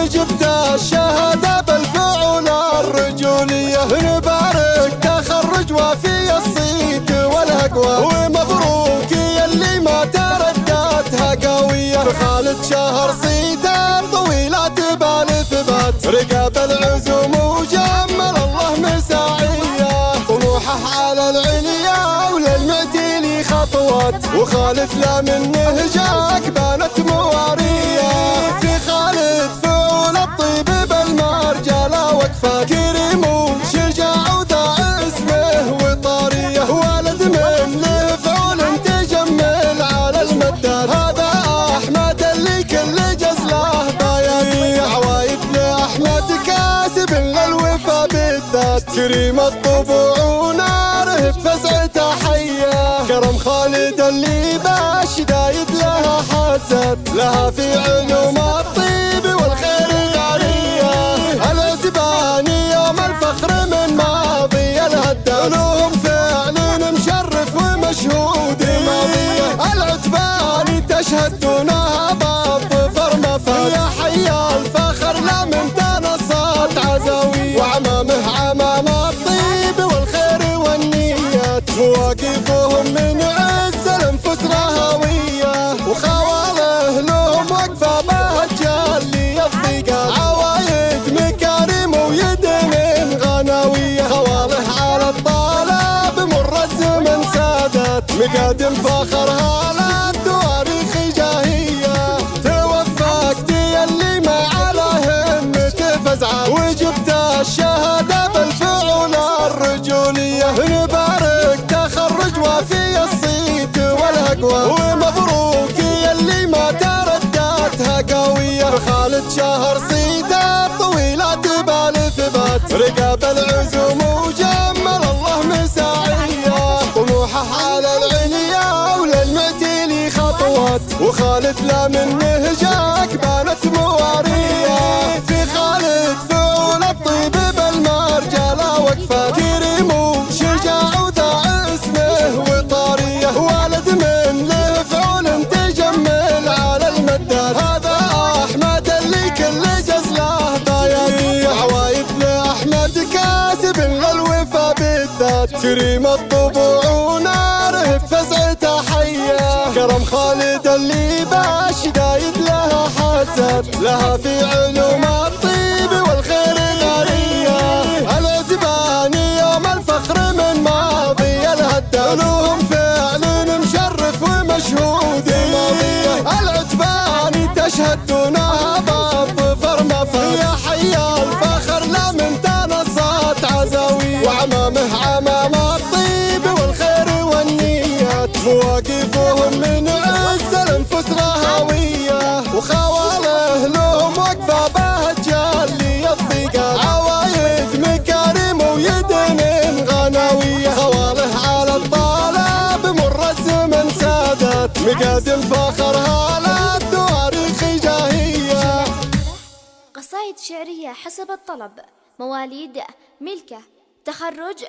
وجبت الشهادة بالفعول الرجولية نبارك تخرج وفي الصيت والهقوة ومبروك يلي ما ترددها قوية خالد شهر صيته طويلة تبال ثبات رقاب العزوم وجمل الله مساعية. طموحه على العليا وللمعتيلي خطوات. وخالد لا منه جاك بانت مواريه كريم الطبوع وناره بفزعته حية. كرم خالد اللي باش دايد لها حسد. لها في علوم الطيب والخير غاريه العتباني يوم الفخر من ماضي. الهدى لهم فعل مشرف ومشهود. ماضيه العتباني تشهد دونها بالظفر مفاد يا حي الفخر لا من تنصت عزاوية مواقفهم من عز الانفس رهوية وخواله لهم وقفة بهجال للضيقات عوايد مكارم ويدين غناوية. خواله على الطالب مر الزمن سادت. مقادم فخرها لا والهقوة ومبروك يلي ما ترددها قوية خالد شهر صيته طويلة تبال ثبات. رقاب العزوم وجمل الله مساعية. طموحه على العليا وللمعتيلي خطوات. وخالد لا منه جاك بانت موارية. في خالد فعول الطيب بالمرجله وقفه كريم الطبوع وناره بفزعته حية. كرم خالد اللي باش دايد لها حسد. لها في علوم الطيب والخير غاريه العتباني يوم الفخر من ماضي. الهدى لهم فعل مشرف ومشهود. ماضية. العتباني تشهد دونها مواقفهم من عز الانفس رهوية وخواله لهم وقفة بهجال للضيقات عوايد مكارم ويدين غناوية خواله على الطالب مر الزمن سادت. مقادم فخرها لا تواريخ جاهية. قصائد شعرية حسب الطلب. مواليد ملكة. تخرج.